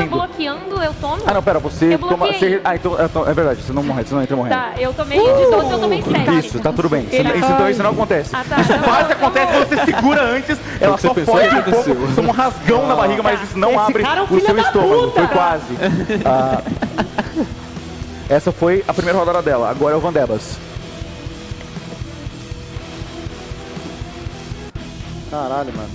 eu bloqueando, eu tomo? Ah, não, pera, você Eu toma... Você, ah, então, então, é verdade, você não morre, você não entra morrendo. Tá, eu tomei de uh! 12, eu tomei 7. Isso, tá tudo bem. Isso, Ele- isso- então isso não acontece. Ah, tá. Isso Não, quase não, acontece quando você segura antes, ela só foge um pouco, toma um rasgão na barriga, mas tá. isso não Esse abre cara é o seu estômago. puta. Foi quase. Ah, essa foi a primeira rodada dela, agora é o Vandebas. Caralho, mano.